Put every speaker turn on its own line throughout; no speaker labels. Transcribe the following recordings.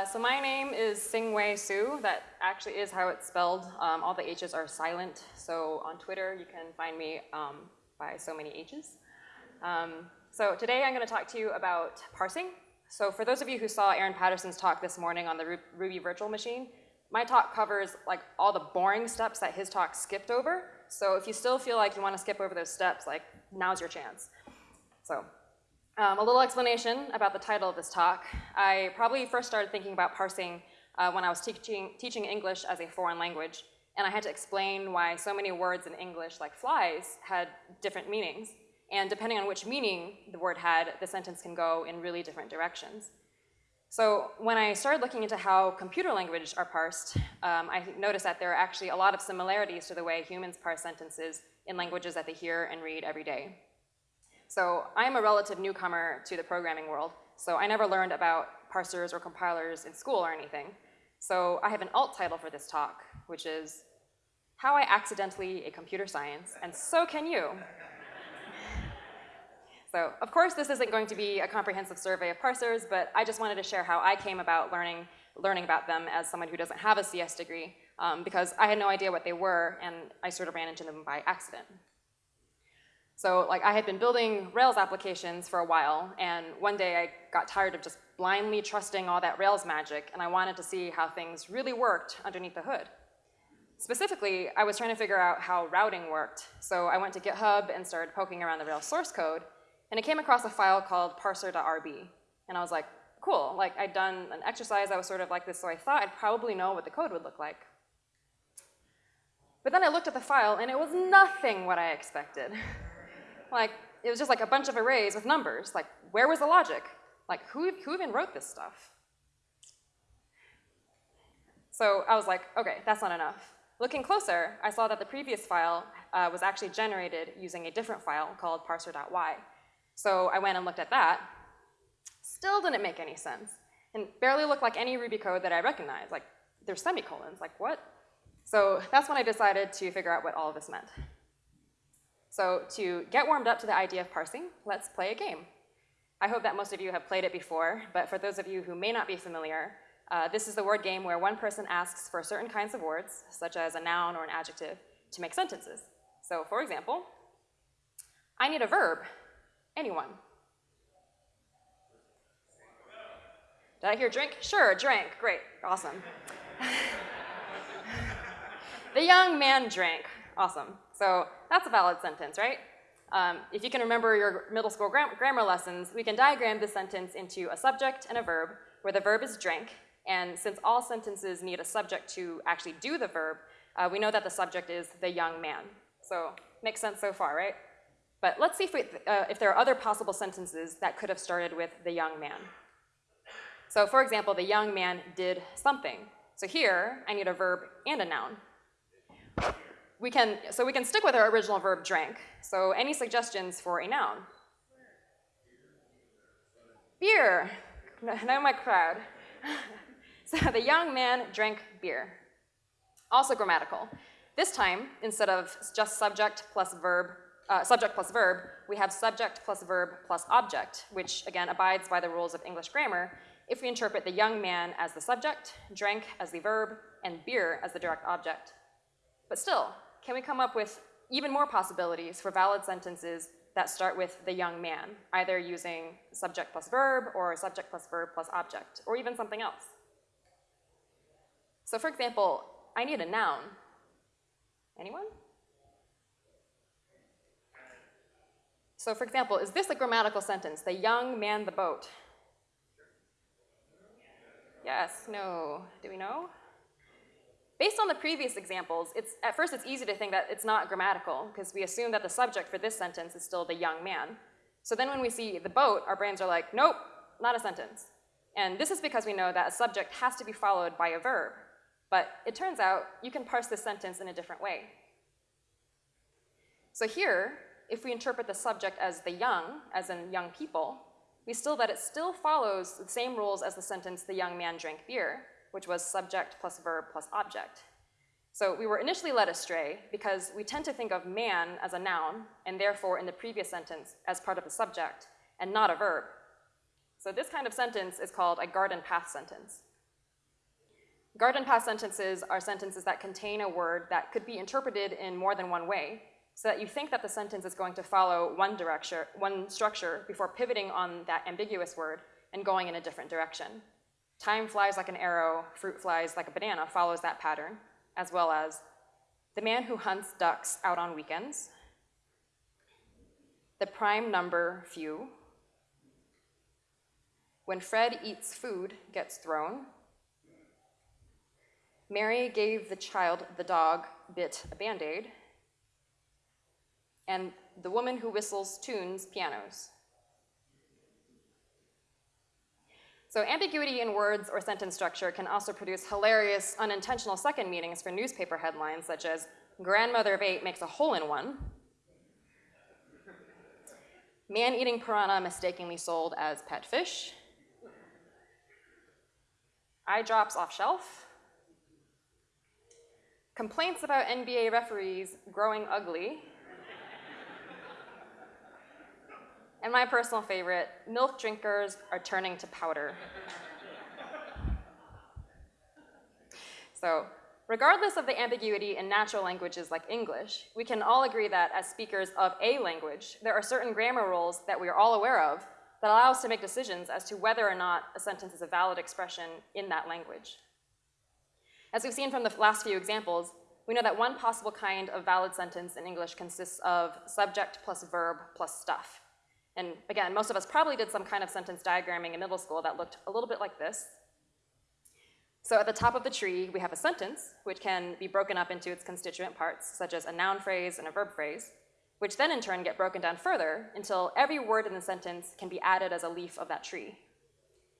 Uh, so my name is Hsing-Hui Hsu. That actually is how it's spelled. Um, all the H's are silent. So on Twitter, you can find me um, by so many H's. Um, so today I'm going to talk to you about parsing. So for those of you who saw Aaron Patterson's talk this morning on the Ruby virtual machine, my talk covers like all the boring steps that his talk skipped over. So if you still feel like you want to skip over those steps, like now's your chance. So um, a little explanation about the title of this talk. I probably first started thinking about parsing uh, when I was teaching, teaching English as a foreign language, and I had to explain why so many words in English, like flies, had different meanings. And depending on which meaning the word had, the sentence can go in really different directions. So when I started looking into how computer languages are parsed, um, I noticed that there are actually a lot of similarities to the way humans parse sentences in languages that they hear and read every day. So I'm a relative newcomer to the programming world, so I never learned about parsers or compilers in school or anything. So I have an alt title for this talk, which is How I Accidentally a Computer Science, and so can you. So of course this isn't going to be a comprehensive survey of parsers, but I just wanted to share how I came about learning, learning about them as someone who doesn't have a CS degree, um, because I had no idea what they were, and I sort of ran into them by accident. So like I had been building Rails applications for a while, and one day I got tired of just blindly trusting all that Rails magic, and I wanted to see how things really worked underneath the hood. Specifically, I was trying to figure out how routing worked, so I went to GitHub and started poking around the Rails source code, and I came across a file called parser.rb. And I was like, cool, like I'd done an exercise that was sort of like this, so I thought I'd probably know what the code would look like. But then I looked at the file and it was nothing what I expected. like, it was just like a bunch of arrays with numbers. Like, where was the logic? Like, who, who even wrote this stuff? So I was like, okay, that's not enough. Looking closer, I saw that the previous file uh, was actually generated using a different file called parser.y. So I went and looked at that. Still didn't make any sense. And barely looked like any Ruby code that I recognized. Like, there's semicolons, like what? So that's when I decided to figure out what all of this meant. So to get warmed up to the idea of parsing, let's play a game. I hope that most of you have played it before, but for those of you who may not be familiar, uh, this is the word game where one person asks for certain kinds of words, such as a noun or an adjective, to make sentences. So for example, I need a verb Anyone? Did I hear drink? Sure, drink. Great, awesome. the young man drank. Awesome. So that's a valid sentence, right? Um, if you can remember your middle school gram grammar lessons, we can diagram this sentence into a subject and a verb, where the verb is drink. and since all sentences need a subject to actually do the verb, uh, we know that the subject is the young man. So makes sense so far, right? But let's see if, we, uh, if there are other possible sentences that could have started with the young man. So for example, the young man did something. So here, I need a verb and a noun. We can, so we can stick with our original verb drank. So any suggestions for a noun? Beer. No, my crowd. so the young man drank beer. Also grammatical. This time, instead of just subject plus verb uh, subject plus verb, we have subject plus verb plus object, which again abides by the rules of English grammar if we interpret the young man as the subject, drank as the verb, and beer as the direct object. But still, can we come up with even more possibilities for valid sentences that start with the young man, either using subject plus verb or subject plus verb plus object, or even something else? So for example, I need a noun. Anyone? So for example, is this a grammatical sentence? The young man the boat. Yes, no, do we know? Based on the previous examples, at first it's easy to think that it's not grammatical because we assume that the subject for this sentence is still the young man. So then when we see the boat, our brains are like, nope, not a sentence. And this is because we know that a subject has to be followed by a verb. But it turns out you can parse this sentence in a different way. So here, if we interpret the subject as the young, as in young people, we still that it still follows the same rules as the sentence, the young man drank beer, which was subject plus verb plus object. So we were initially led astray because we tend to think of man as a noun, and therefore in the previous sentence as part of the subject, and not a verb. So this kind of sentence is called a garden path sentence. Garden path sentences are sentences that contain a word that could be interpreted in more than one way, so that you think that the sentence is going to follow one direction, one structure before pivoting on that ambiguous word and going in a different direction. Time flies like an arrow, fruit flies like a banana follows that pattern, as well as the man who hunts ducks out on weekends, the prime number few, when Fred eats food gets thrown, Mary gave the child the dog bit a band-aid, and the woman who whistles tunes pianos. So ambiguity in words or sentence structure can also produce hilarious, unintentional second meanings for newspaper headlines, such as, grandmother of eight makes a hole in one, man eating piranha mistakenly sold as pet fish, eye drops off shelf, complaints about NBA referees growing ugly, And my personal favorite, milk drinkers are turning to powder. so regardless of the ambiguity in natural languages like English, we can all agree that as speakers of a language, there are certain grammar rules that we are all aware of that allow us to make decisions as to whether or not a sentence is a valid expression in that language. As we've seen from the last few examples, we know that one possible kind of valid sentence in English consists of subject plus verb plus stuff. And again, most of us probably did some kind of sentence diagramming in middle school that looked a little bit like this. So at the top of the tree, we have a sentence, which can be broken up into its constituent parts, such as a noun phrase and a verb phrase, which then in turn get broken down further until every word in the sentence can be added as a leaf of that tree.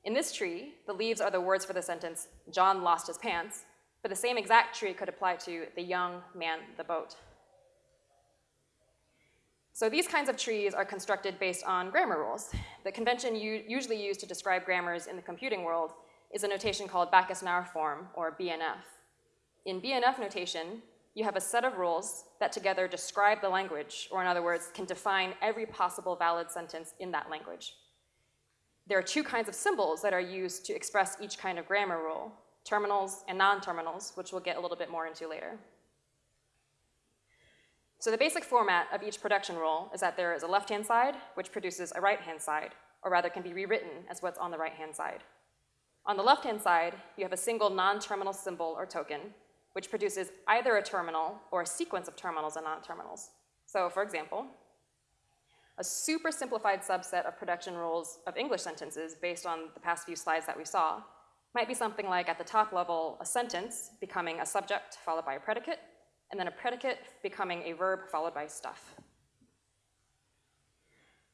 In this tree, the leaves are the words for the sentence, John lost his pants, but the same exact tree could apply to the young man the boat. So these kinds of trees are constructed based on grammar rules. The convention usually used to describe grammars in the computing world is a notation called Backus-Naur form, or BNF. In BNF notation, you have a set of rules that together describe the language, or in other words, can define every possible valid sentence in that language. There are two kinds of symbols that are used to express each kind of grammar rule, terminals and non-terminals, which we'll get a little bit more into later. So the basic format of each production rule is that there is a left-hand side, which produces a right-hand side, or rather can be rewritten as what's on the right-hand side. On the left-hand side, you have a single non-terminal symbol or token, which produces either a terminal or a sequence of terminals and non-terminals. So for example, a super simplified subset of production rules of English sentences based on the past few slides that we saw might be something like at the top level, a sentence becoming a subject followed by a predicate, and then a predicate becoming a verb followed by stuff.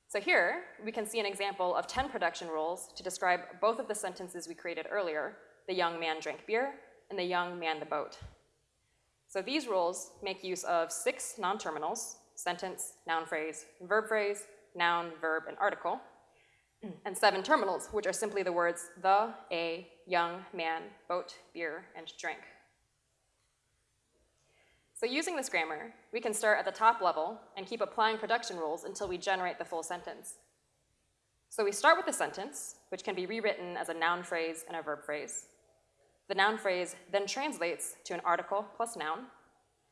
So here, we can see an example of 10 production rules to describe both of the sentences we created earlier, the young man drank beer and the young man the boat. So these rules make use of six non-terminals, sentence, noun phrase, verb phrase, noun, verb, and article, and seven terminals, which are simply the words the, a, young, man, boat, beer, and drink. So using this grammar, we can start at the top level and keep applying production rules until we generate the full sentence. So we start with the sentence, which can be rewritten as a noun phrase and a verb phrase. The noun phrase then translates to an article plus noun,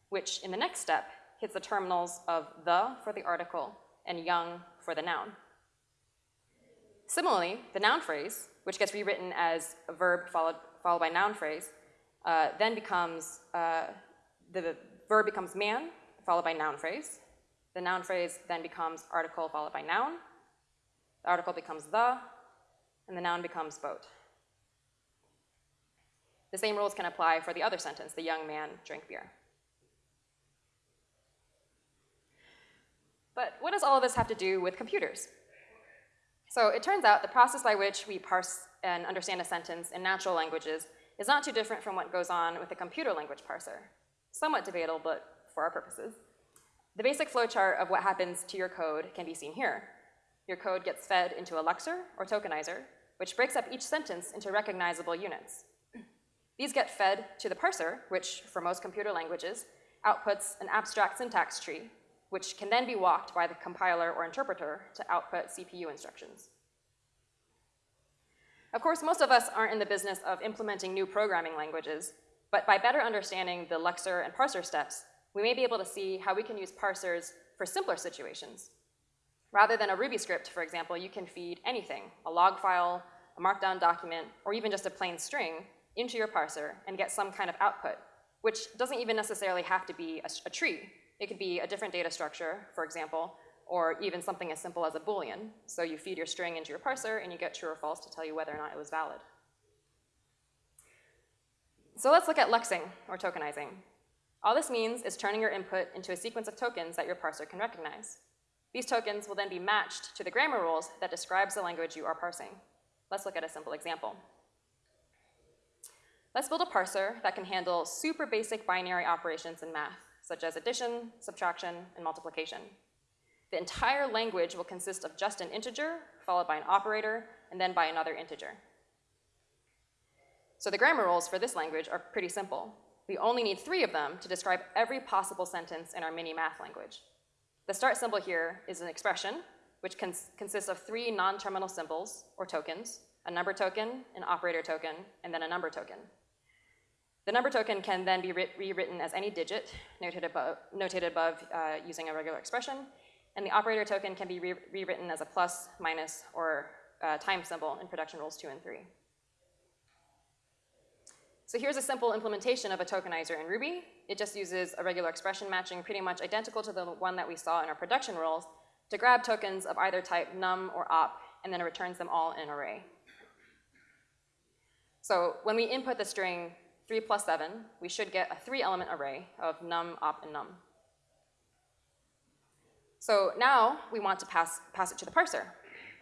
which in the next step hits the terminals of the for the article and young for the noun. Similarly, the noun phrase, which gets rewritten as a verb followed, followed by noun phrase, uh, then becomes uh, the verb becomes man, followed by noun phrase. The noun phrase then becomes article followed by noun. The article becomes the, and the noun becomes boat. The same rules can apply for the other sentence, the young man drank beer. But what does all of this have to do with computers? So it turns out the process by which we parse and understand a sentence in natural languages is not too different from what goes on with a computer language parser somewhat debatable, but for our purposes. The basic flowchart of what happens to your code can be seen here. Your code gets fed into a lexer or tokenizer, which breaks up each sentence into recognizable units. These get fed to the parser, which, for most computer languages, outputs an abstract syntax tree, which can then be walked by the compiler or interpreter to output CPU instructions. Of course, most of us aren't in the business of implementing new programming languages, but by better understanding the lexer and parser steps, we may be able to see how we can use parsers for simpler situations. Rather than a Ruby script, for example, you can feed anything, a log file, a markdown document, or even just a plain string into your parser and get some kind of output, which doesn't even necessarily have to be a, a tree. It could be a different data structure, for example, or even something as simple as a boolean. So you feed your string into your parser and you get true or false to tell you whether or not it was valid. So let's look at lexing, or tokenizing. All this means is turning your input into a sequence of tokens that your parser can recognize. These tokens will then be matched to the grammar rules that describes the language you are parsing. Let's look at a simple example. Let's build a parser that can handle super basic binary operations in math, such as addition, subtraction, and multiplication. The entire language will consist of just an integer, followed by an operator, and then by another integer. So the grammar rules for this language are pretty simple. We only need three of them to describe every possible sentence in our mini math language. The start symbol here is an expression, which cons consists of three non-terminal symbols, or tokens, a number token, an operator token, and then a number token. The number token can then be rewritten as any digit noted above, notated above uh, using a regular expression, and the operator token can be re rewritten as a plus, minus, or uh, time symbol in production rules two and three. So here's a simple implementation of a tokenizer in Ruby. It just uses a regular expression matching pretty much identical to the one that we saw in our production rules to grab tokens of either type num or op, and then it returns them all in an array. So when we input the string 3 plus 7, we should get a three-element array of num, op, and num. So now we want to pass, pass it to the parser.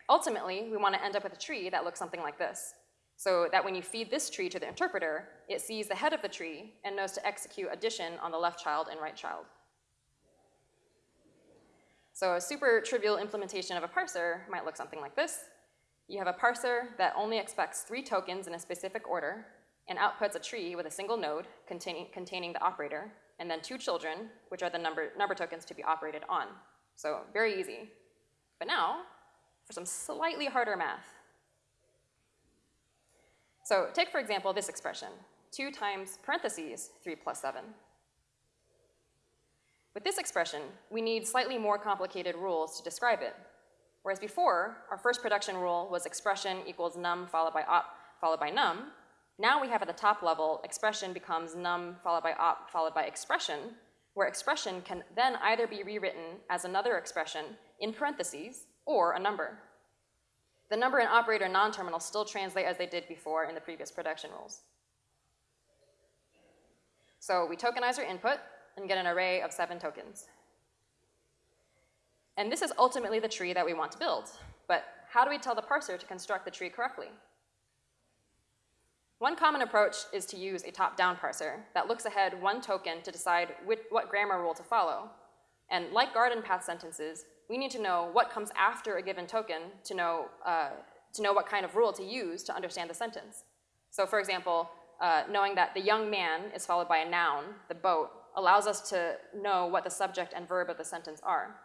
Ultimately, we want to end up with a tree that looks something like this so that when you feed this tree to the interpreter, it sees the head of the tree and knows to execute addition on the left child and right child. So a super trivial implementation of a parser might look something like this. You have a parser that only expects three tokens in a specific order and outputs a tree with a single node containing, containing the operator, and then two children, which are the number, number tokens to be operated on. So very easy. But now, for some slightly harder math. So take, for example, this expression, 2 times parentheses 3 plus 7. With this expression, we need slightly more complicated rules to describe it. Whereas before, our first production rule was expression equals num followed by op followed by num. Now we have at the top level, expression becomes num followed by op followed by expression, where expression can then either be rewritten as another expression in parentheses or a number. The number and operator non-terminal still translate as they did before in the previous production rules. So we tokenize our input and get an array of seven tokens. And this is ultimately the tree that we want to build. But how do we tell the parser to construct the tree correctly? One common approach is to use a top-down parser that looks ahead one token to decide which, what grammar rule to follow. And like garden path sentences, we need to know what comes after a given token to know, uh, to know what kind of rule to use to understand the sentence. So for example, uh, knowing that the young man is followed by a noun, the boat, allows us to know what the subject and verb of the sentence are.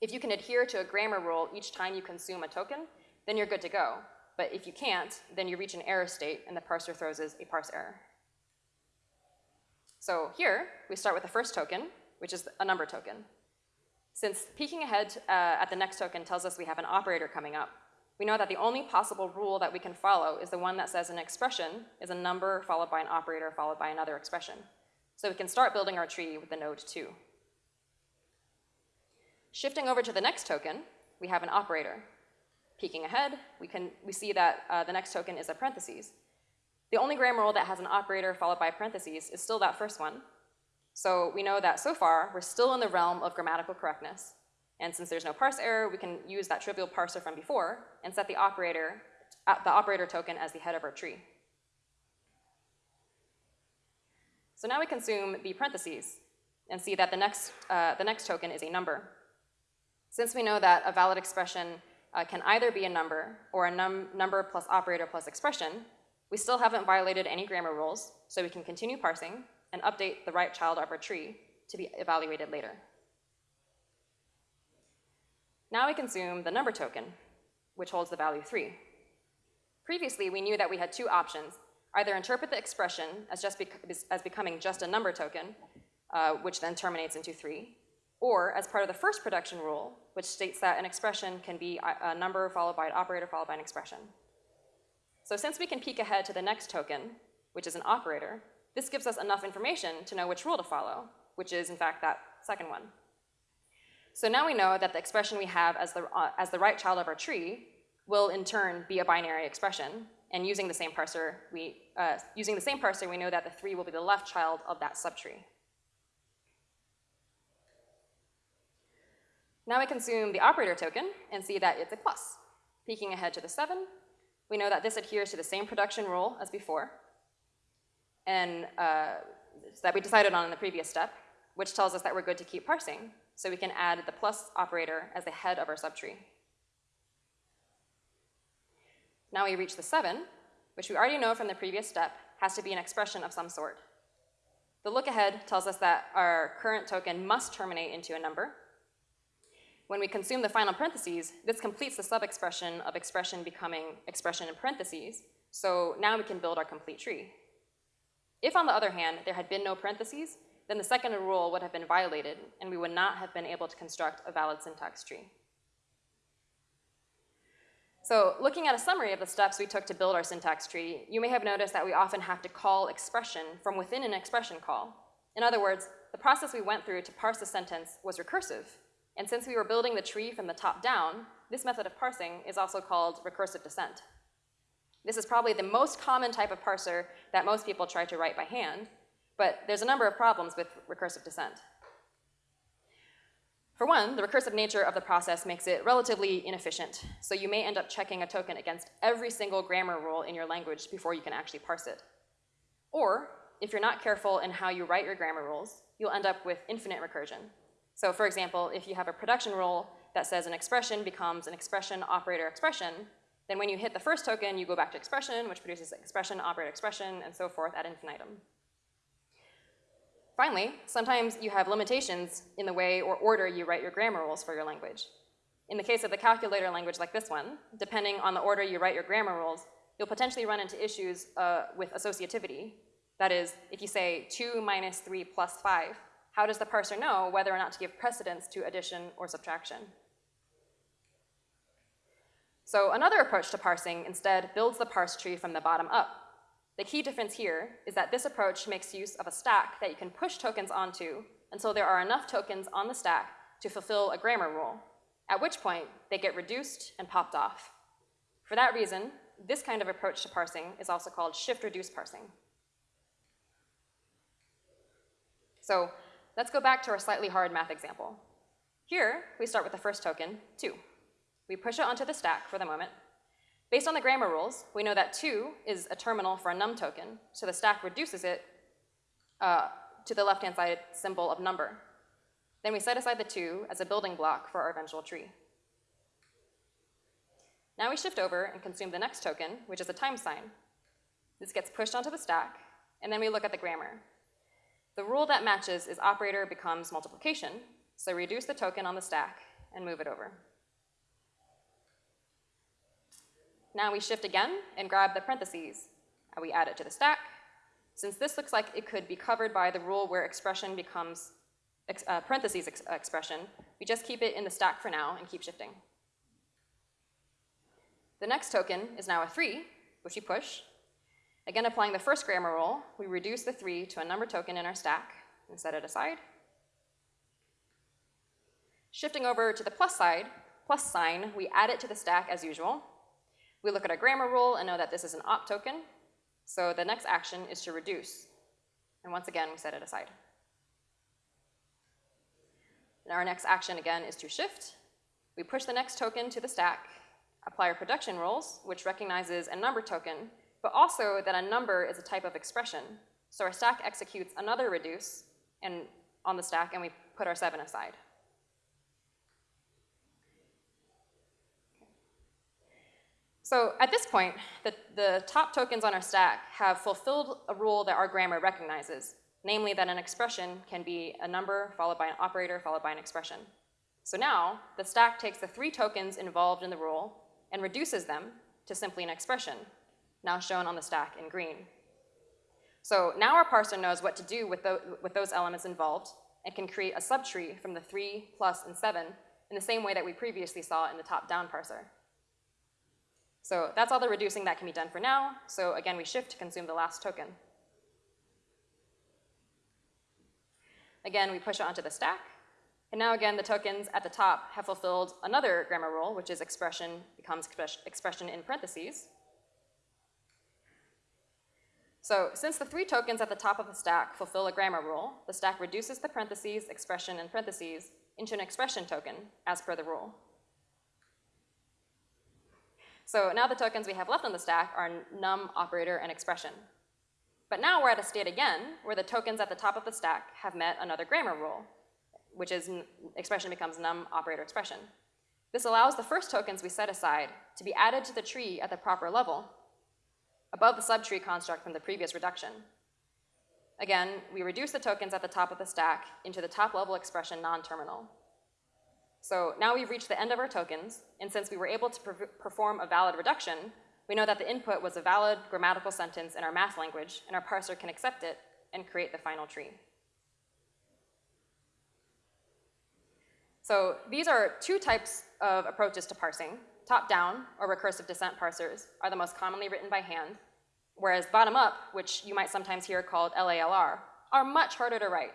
If you can adhere to a grammar rule each time you consume a token, then you're good to go. But if you can't, then you reach an error state and the parser throws a parse error. So here, we start with the first token, which is a number token. Since peeking ahead uh, at the next token tells us we have an operator coming up, we know that the only possible rule that we can follow is the one that says an expression is a number followed by an operator followed by another expression. So we can start building our tree with the node 2. Shifting over to the next token, we have an operator. Peeking ahead, we, can, we see that uh, the next token is a parentheses. The only grammar rule that has an operator followed by parentheses is still that first one, so we know that so far, we're still in the realm of grammatical correctness. And since there's no parse error, we can use that trivial parser from before and set the operator, uh, the operator token as the head of our tree. So now we consume the parentheses and see that the next, uh, the next token is a number. Since we know that a valid expression uh, can either be a number or a num number plus operator plus expression, we still haven't violated any grammar rules, so we can continue parsing and update the right child of our tree to be evaluated later. Now we consume the number token, which holds the value 3. Previously, we knew that we had two options. Either interpret the expression as, just bec as becoming just a number token, uh, which then terminates into three, or as part of the first production rule, which states that an expression can be a, a number followed by an operator followed by an expression. So since we can peek ahead to the next token, which is an operator, this gives us enough information to know which rule to follow, which is in fact that second one. So now we know that the expression we have as the, uh, as the right child of our tree will in turn be a binary expression, and using the same parser, we, uh, using the same parser, we know that the three will be the left child of that subtree. Now we consume the operator token and see that it's a plus. Peeking ahead to the seven, we know that this adheres to the same production rule as before, and uh, that we decided on in the previous step, which tells us that we're good to keep parsing, so we can add the plus operator as the head of our subtree. Now we reach the seven, which we already know from the previous step has to be an expression of some sort. The look ahead tells us that our current token must terminate into a number, when we consume the final parentheses, this completes the sub-expression of expression becoming expression in parentheses, so now we can build our complete tree. If, on the other hand, there had been no parentheses, then the second rule would have been violated, and we would not have been able to construct a valid syntax tree. So looking at a summary of the steps we took to build our syntax tree, you may have noticed that we often have to call expression from within an expression call. In other words, the process we went through to parse the sentence was recursive, and since we were building the tree from the top down, this method of parsing is also called recursive descent. This is probably the most common type of parser that most people try to write by hand, but there's a number of problems with recursive descent. For one, the recursive nature of the process makes it relatively inefficient, so you may end up checking a token against every single grammar rule in your language before you can actually parse it. Or, if you're not careful in how you write your grammar rules, you'll end up with infinite recursion, so for example, if you have a production rule that says an expression becomes an expression operator expression, then when you hit the first token, you go back to expression, which produces expression operator expression, and so forth ad infinitum. Finally, sometimes you have limitations in the way or order you write your grammar rules for your language. In the case of the calculator language like this one, depending on the order you write your grammar rules, you'll potentially run into issues uh, with associativity. That is, if you say 2 minus 3 plus 5, how does the parser know whether or not to give precedence to addition or subtraction? So another approach to parsing instead builds the parse tree from the bottom up. The key difference here is that this approach makes use of a stack that you can push tokens onto until there are enough tokens on the stack to fulfill a grammar rule, at which point they get reduced and popped off. For that reason, this kind of approach to parsing is also called shift-reduce parsing. So Let's go back to our slightly hard math example. Here, we start with the first token, 2. We push it onto the stack for the moment. Based on the grammar rules, we know that 2 is a terminal for a num token, so the stack reduces it uh, to the left-hand side symbol of number. Then we set aside the 2 as a building block for our eventual tree. Now we shift over and consume the next token, which is a time sign. This gets pushed onto the stack, and then we look at the grammar. The rule that matches is operator becomes multiplication, so reduce the token on the stack and move it over. Now we shift again and grab the parentheses. And we add it to the stack. Since this looks like it could be covered by the rule where expression becomes ex uh, parentheses ex expression, we just keep it in the stack for now and keep shifting. The next token is now a 3, which we push, Again, applying the first grammar rule, we reduce the 3 to a number token in our stack and set it aside. Shifting over to the plus side, plus sign, we add it to the stack as usual. We look at our grammar rule and know that this is an op token, so the next action is to reduce. And once again, we set it aside. And our next action again is to shift. We push the next token to the stack, apply our production rules, which recognizes a number token but also that a number is a type of expression. So our stack executes another reduce and on the stack, and we put our 7 aside. So at this point, the, the top tokens on our stack have fulfilled a rule that our grammar recognizes, namely that an expression can be a number followed by an operator followed by an expression. So now, the stack takes the three tokens involved in the rule and reduces them to simply an expression, now shown on the stack in green. So now our parser knows what to do with, the, with those elements involved and can create a subtree from the 3, plus, and 7 in the same way that we previously saw in the top-down parser. So that's all the reducing that can be done for now. So again, we shift to consume the last token. Again, we push it onto the stack. And now again, the tokens at the top have fulfilled another grammar rule, which is expression becomes expression in parentheses. So since the three tokens at the top of the stack fulfill a grammar rule, the stack reduces the parentheses, expression, and parentheses into an expression token as per the rule. So now the tokens we have left on the stack are num, operator, and expression. But now we're at a state again where the tokens at the top of the stack have met another grammar rule, which is expression becomes num, operator, expression. This allows the first tokens we set aside to be added to the tree at the proper level, above the subtree construct from the previous reduction. Again, we reduce the tokens at the top of the stack into the top level expression non-terminal. So now we've reached the end of our tokens, and since we were able to perform a valid reduction, we know that the input was a valid grammatical sentence in our math language, and our parser can accept it and create the final tree. So these are two types of approaches to parsing. Top-down, or recursive descent parsers, are the most commonly written by hand, whereas bottom-up, which you might sometimes hear called LALR, are much harder to write.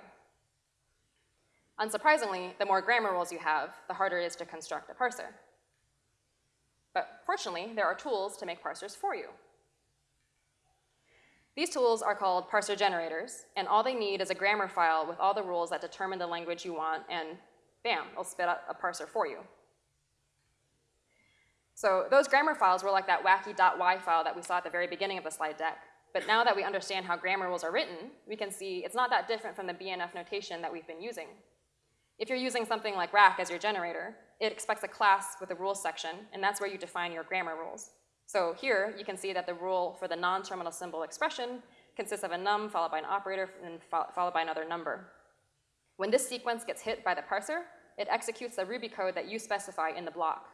Unsurprisingly, the more grammar rules you have, the harder it is to construct a parser. But fortunately, there are tools to make parsers for you. These tools are called parser generators, and all they need is a grammar file with all the rules that determine the language you want, and bam, it'll spit out a parser for you. So those grammar files were like that wacky .y file that we saw at the very beginning of the slide deck. But now that we understand how grammar rules are written, we can see it's not that different from the BNF notation that we've been using. If you're using something like Racc as your generator, it expects a class with a rules section, and that's where you define your grammar rules. So here, you can see that the rule for the non-terminal symbol expression consists of a num followed by an operator and fo followed by another number. When this sequence gets hit by the parser, it executes the Ruby code that you specify in the block.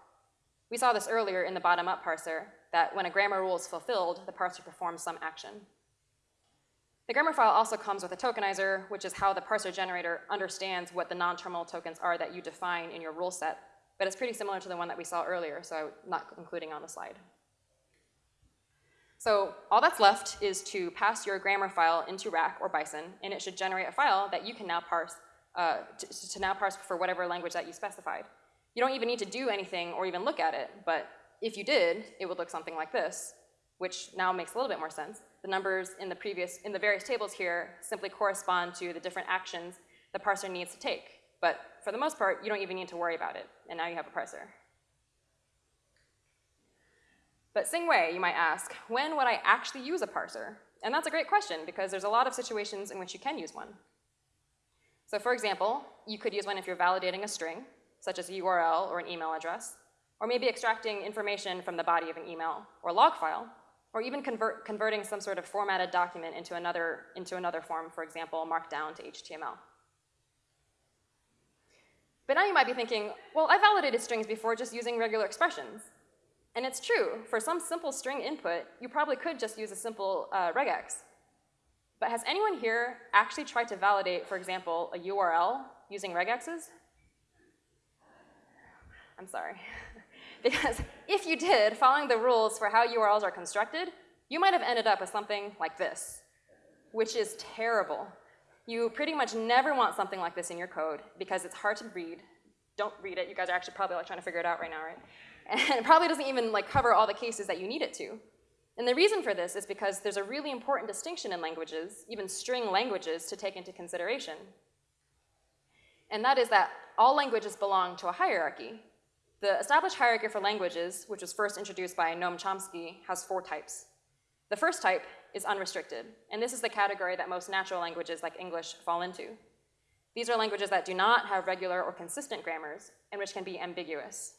We saw this earlier in the bottom-up parser, that when a grammar rule is fulfilled, the parser performs some action. The grammar file also comes with a tokenizer, which is how the parser generator understands what the non-terminal tokens are that you define in your rule set, but it's pretty similar to the one that we saw earlier, so I'm not including on the slide. So all that's left is to pass your grammar file into Racc or Bison, and it should generate a file that you can now parse, uh, to, to now parse for whatever language that you specified. You don't even need to do anything or even look at it, but if you did, it would look something like this, which now makes a little bit more sense the numbers in the previous, in the various tables here simply correspond to the different actions the parser needs to take. But for the most part, you don't even need to worry about it, and now you have a parser. But Xing you might ask, when would I actually use a parser? And that's a great question because there's a lot of situations in which you can use one. So for example, you could use one if you're validating a string, such as a URL or an email address, or maybe extracting information from the body of an email or log file, or even convert, converting some sort of formatted document into another, into another form, for example, Markdown to HTML. But now you might be thinking, well, I validated strings before just using regular expressions. And it's true, for some simple string input, you probably could just use a simple uh, regex. But has anyone here actually tried to validate, for example, a URL using regexes? I'm sorry. Because if you did, following the rules for how URLs are constructed, you might have ended up with something like this, which is terrible. You pretty much never want something like this in your code because it's hard to read. Don't read it. You guys are actually probably like trying to figure it out right now, right? And it probably doesn't even like cover all the cases that you need it to. And the reason for this is because there's a really important distinction in languages, even string languages, to take into consideration. And that is that all languages belong to a hierarchy, the established hierarchy for languages, which was first introduced by Noam Chomsky, has four types. The first type is unrestricted, and this is the category that most natural languages like English fall into. These are languages that do not have regular or consistent grammars and which can be ambiguous.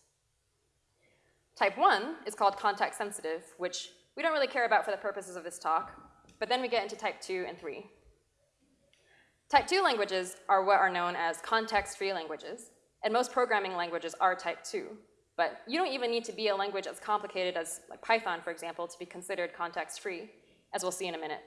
Type one is called context sensitive, which we don't really care about for the purposes of this talk, but then we get into type two and three. Type two languages are what are known as context-free languages, and most programming languages are type 2. But you don't even need to be a language as complicated as like Python, for example, to be considered context-free, as we'll see in a minute.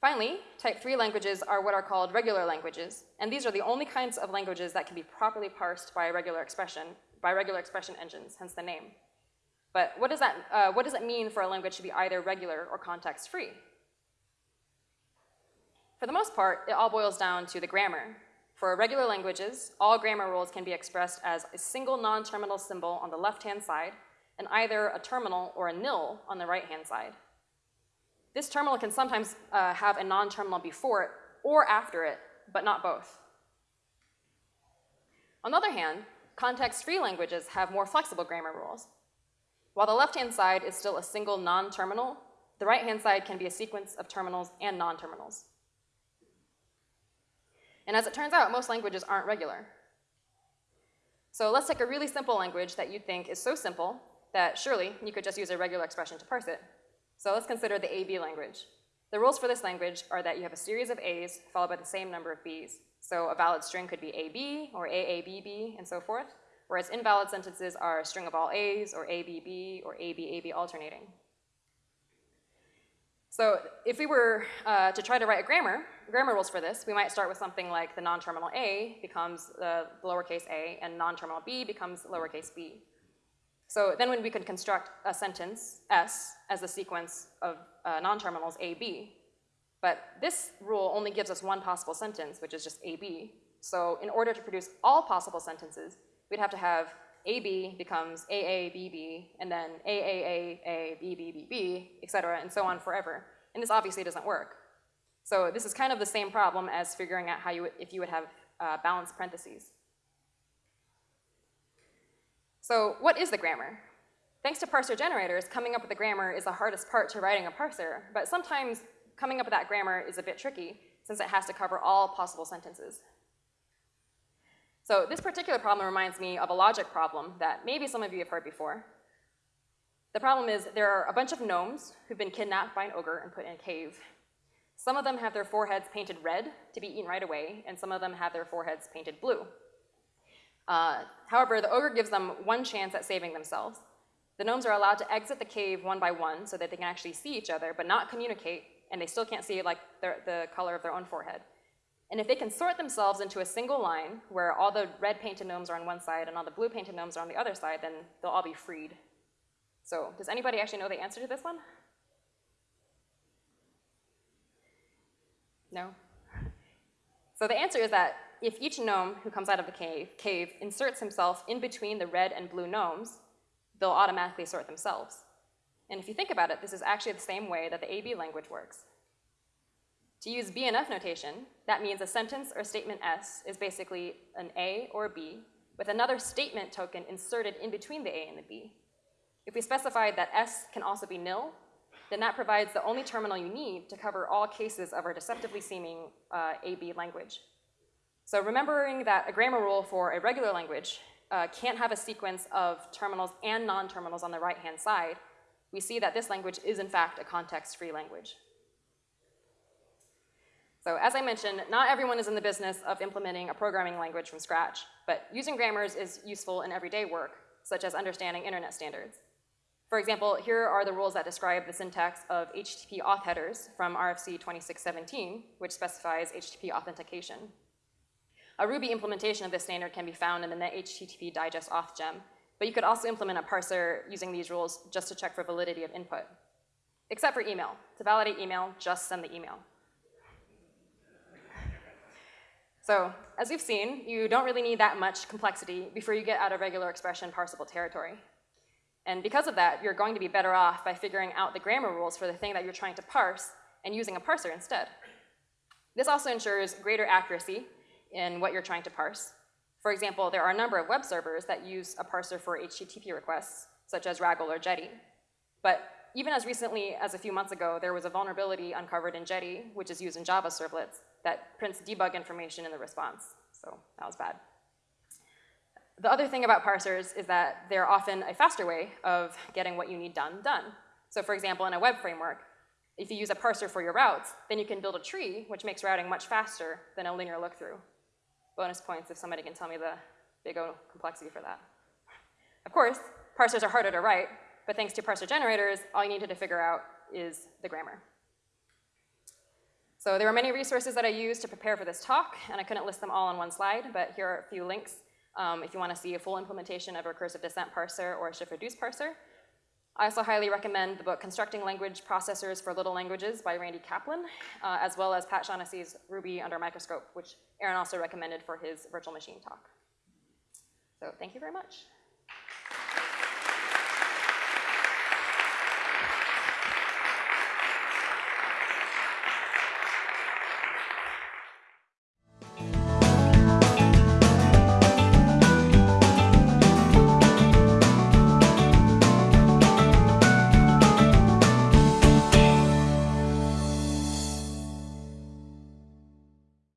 Finally, type 3 languages are what are called regular languages, and these are the only kinds of languages that can be properly parsed by a regular expression, by regular expression engines, hence the name. But what does that, uh, what does it mean for a language to be either regular or context-free? For the most part, it all boils down to the grammar. For regular languages, all grammar rules can be expressed as a single non-terminal symbol on the left-hand side and either a terminal or a nil on the right-hand side. This terminal can sometimes uh, have a non-terminal before it or after it, but not both. On the other hand, context-free languages have more flexible grammar rules. While the left-hand side is still a single non-terminal, the right-hand side can be a sequence of terminals and non-terminals. And as it turns out, most languages aren't regular. So let's take a really simple language that you think is so simple that surely you could just use a regular expression to parse it. So let's consider the AB language. The rules for this language are that you have a series of A's followed by the same number of B's. So a valid string could be AB or AABB and so forth, whereas invalid sentences are a string of all A's or ABB or ABAB alternating. So if we were uh, to try to write a grammar, grammar rules for this, we might start with something like the non-terminal A becomes the lowercase a and non-terminal B becomes lowercase b. So then when we could construct a sentence, S, as a sequence of uh, non-terminals AB. But this rule only gives us one possible sentence, which is just AB. So in order to produce all possible sentences, we'd have to have AB becomes AABB, and then AAAABBBB, et cetera, and so on forever. And this obviously doesn't work. So this is kind of the same problem as figuring out how you if you would have uh, balanced parentheses. So what is the grammar? Thanks to parser generators, coming up with the grammar is the hardest part to writing a parser, but sometimes coming up with that grammar is a bit tricky since it has to cover all possible sentences. So this particular problem reminds me of a logic problem that maybe some of you have heard before. The problem is there are a bunch of gnomes who've been kidnapped by an ogre and put in a cave. Some of them have their foreheads painted red to be eaten right away, and some of them have their foreheads painted blue. Uh, however, the ogre gives them one chance at saving themselves. The gnomes are allowed to exit the cave one by one so that they can actually see each other, but not communicate, and they still can't see like their, the color of their own forehead. And if they can sort themselves into a single line where all the red painted gnomes are on one side and all the blue painted gnomes are on the other side, then they'll all be freed. So does anybody actually know the answer to this one? No? So the answer is that if each gnome who comes out of the cave, cave inserts himself in between the red and blue gnomes, they'll automatically sort themselves. And if you think about it, this is actually the same way that the AB language works. To use BNF notation, that means a sentence or statement S is basically an A or a B with another statement token inserted in between the A and the B. If we specify that S can also be nil, then that provides the only terminal you need to cover all cases of our deceptively seeming uh, AB language. So remembering that a grammar rule for a regular language uh, can't have a sequence of terminals and non-terminals on the right-hand side, we see that this language is in fact a context-free language. So as I mentioned, not everyone is in the business of implementing a programming language from scratch, but using grammars is useful in everyday work, such as understanding internet standards. For example, here are the rules that describe the syntax of HTTP auth headers from RFC 2617, which specifies HTTP authentication. A Ruby implementation of this standard can be found in the NetHTTP digest auth gem, but you could also implement a parser using these rules just to check for validity of input. Except for email. To validate email, just send the email. So, as we've seen, you don't really need that much complexity before you get out of regular expression parsable territory. And because of that, you're going to be better off by figuring out the grammar rules for the thing that you're trying to parse and using a parser instead. This also ensures greater accuracy in what you're trying to parse. For example, there are a number of web servers that use a parser for HTTP requests, such as Raggle or Jetty. But even as recently as a few months ago, there was a vulnerability uncovered in Jetty, which is used in Java servlets, that prints debug information in the response. So that was bad. The other thing about parsers is that they're often a faster way of getting what you need done, done. So for example, in a web framework, if you use a parser for your routes, then you can build a tree, which makes routing much faster than a linear look-through bonus points if somebody can tell me the big O complexity for that. Of course, parsers are harder to write, but thanks to parser generators, all you needed to figure out is the grammar. So there were many resources that I used to prepare for this talk, and I couldn't list them all on one slide, but here are a few links um, if you want to see a full implementation of a recursive descent parser or a shift-reduce parser. I also highly recommend the book Constructing Language Processors for Little Languages by Randy Kaplan, uh, as well as Pat Shaughnessy's Ruby Under Microscope, which Aaron also recommended for his virtual machine talk. So thank you very much.